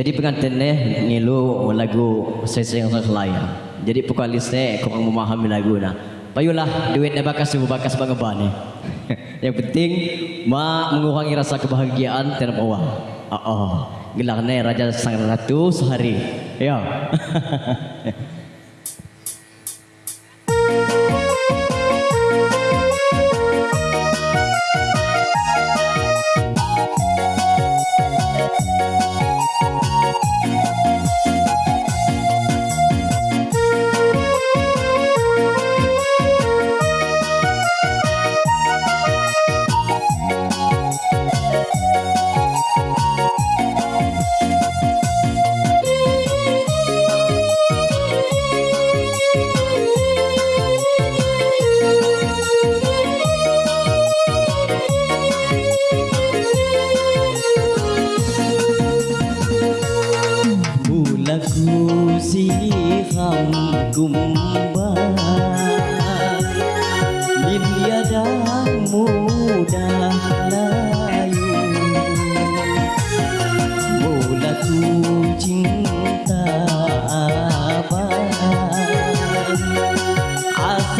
Jadi pengantinnya ngilu lagu seseng selaya. Jadi vokalisnya kurang memahami lagu nah. Payulah duitnya bakas ibu bakas bangeban nih. Yang penting ma mengurangi rasa kebahagiaan dan uang. Oh, oh. Gelarnya Raja Sang Ratu sehari. Ya.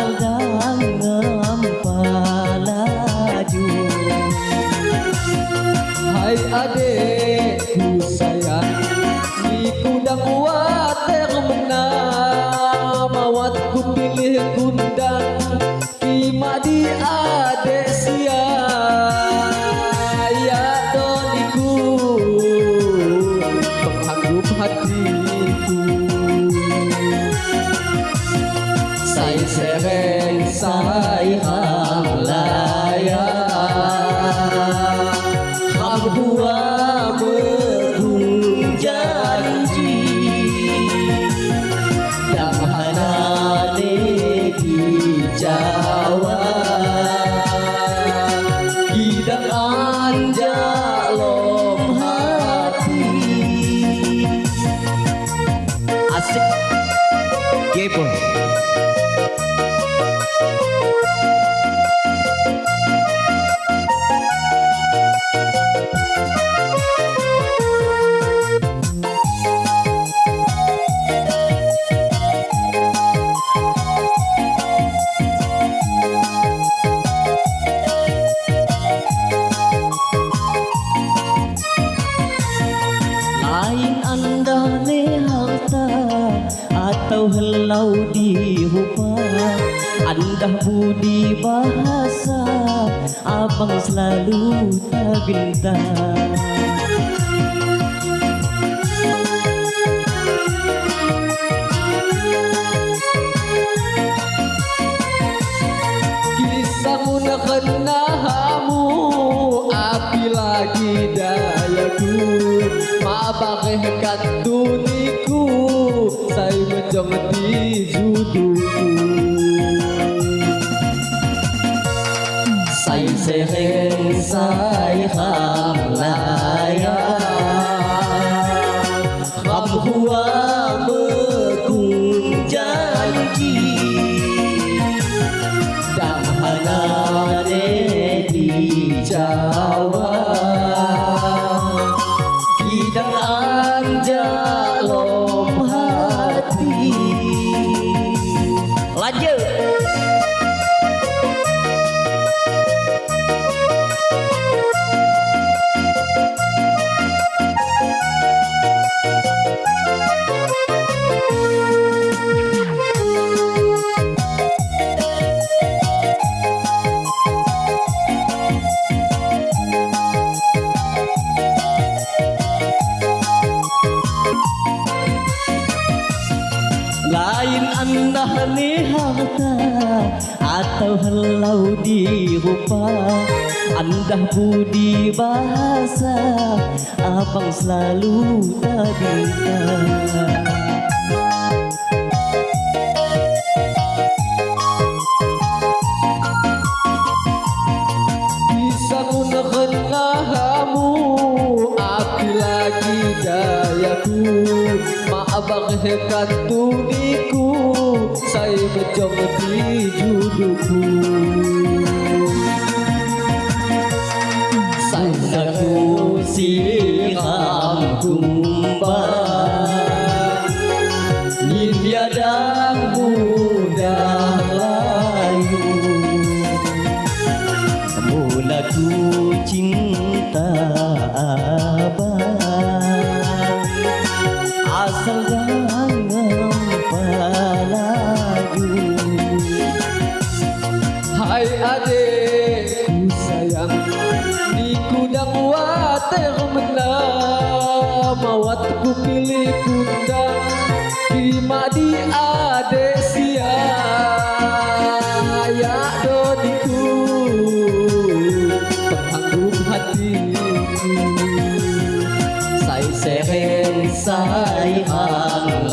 Asal dalam Atau helau di rupa Anda budi bahasa Abang selalu tak bintang Kisahmu nak kena hamu Api lagi dayaku Mabakeh katuniku Saya menjong di juduku Saya sereng saya hamlaya rupa Anda budi bahasa Abang selalu Kisahmu nak kena hamu Api lagi dayaku. Maabang hekat tuniku Saya menjong di juduku siram tumpah Nin biadang budak layu, Mula ku cinta abang Asal water menang Mawat ku pilih kundang Di madi adek siang Ya dodiku Penghanggung hatiku. Sai sereng sai hang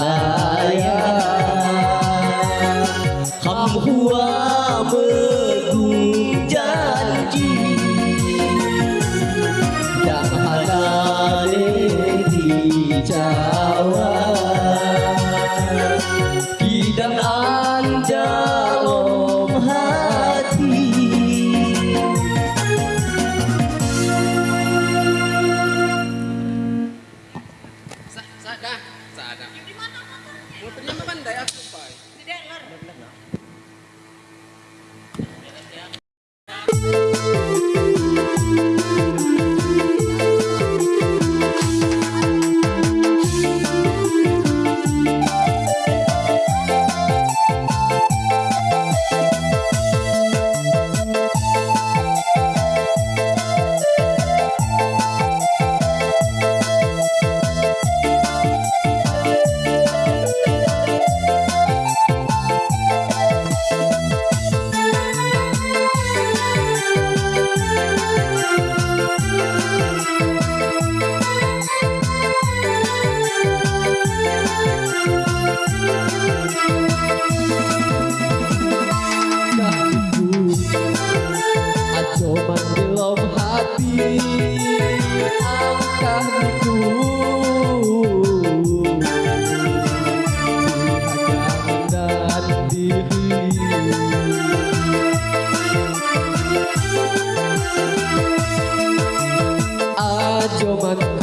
Ajo manku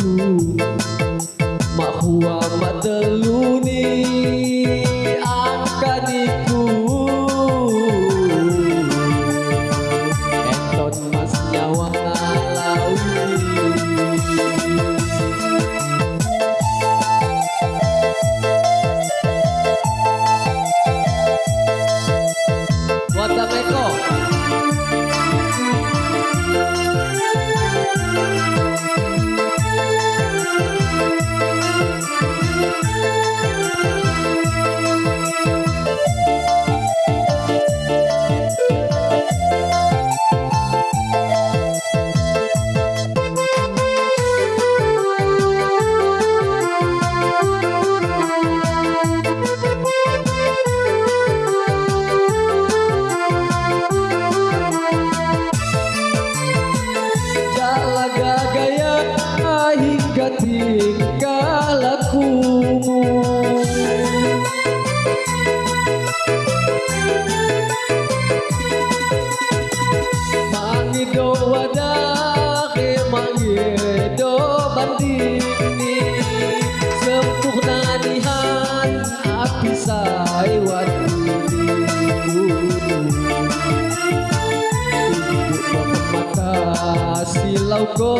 silau ko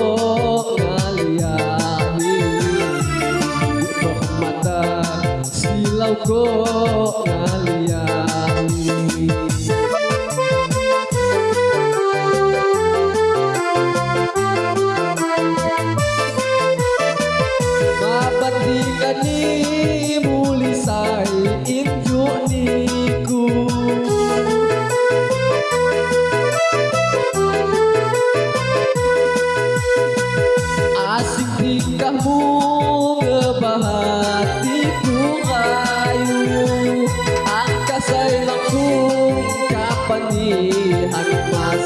ngaliani mata silau ko ngaliani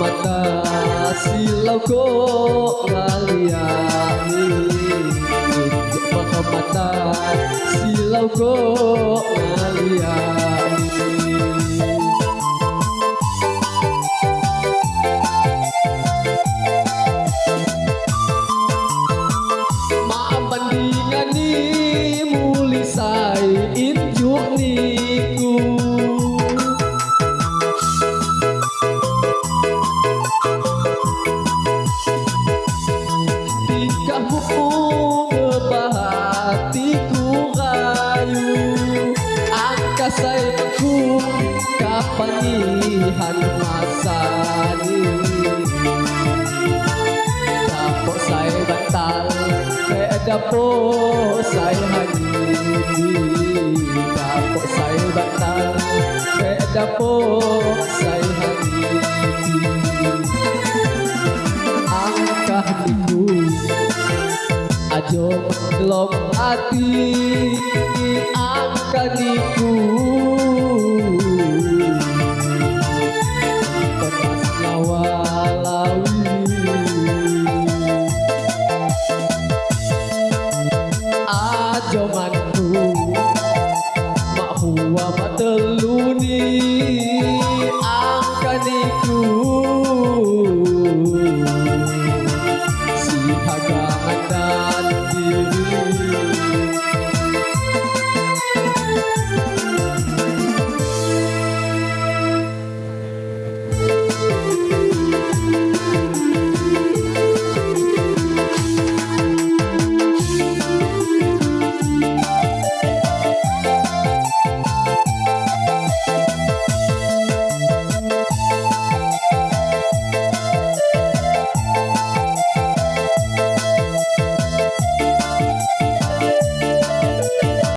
mata silau kok ngaliani Maha mata silau kok ngaliani Dapo saya hanyi Dapok saya batal. Dapo saya hanyi Angkah niku Ajo lom hati Angkah niku